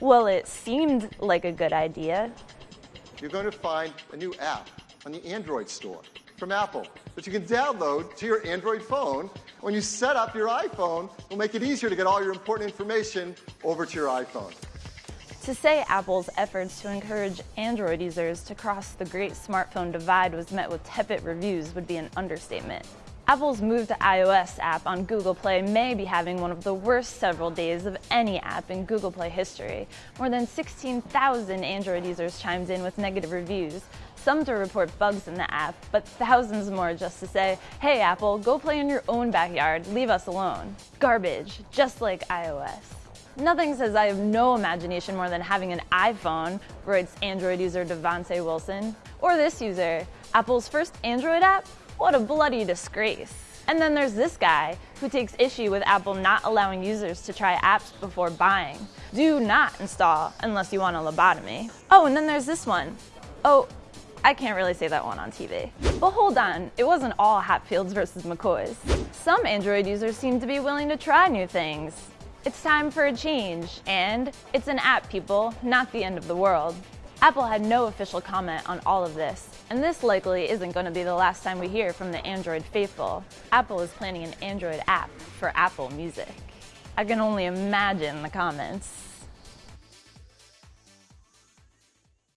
Well, it seemed like a good idea. You're going to find a new app on the Android store from Apple that you can download to your Android phone. When you set up your iPhone, it'll make it easier to get all your important information over to your iPhone. To say Apple's efforts to encourage Android users to cross the great smartphone divide was met with tepid reviews would be an understatement. Apple's move to iOS app on Google Play may be having one of the worst several days of any app in Google Play history. More than 16,000 Android users chimed in with negative reviews, some to report bugs in the app, but thousands more just to say, hey Apple, go play in your own backyard, leave us alone. Garbage, just like iOS. Nothing says I have no imagination more than having an iPhone, writes Android user Devonte Wilson. Or this user, Apple's first Android app what a bloody disgrace. And then there's this guy who takes issue with Apple not allowing users to try apps before buying. Do not install unless you want a lobotomy. Oh, and then there's this one. Oh, I can't really say that one on TV. But hold on, it wasn't all Hatfields versus McCoys. Some Android users seem to be willing to try new things. It's time for a change, and it's an app, people, not the end of the world. Apple had no official comment on all of this, and this likely isn't going to be the last time we hear from the Android faithful. Apple is planning an Android app for Apple Music. I can only imagine the comments.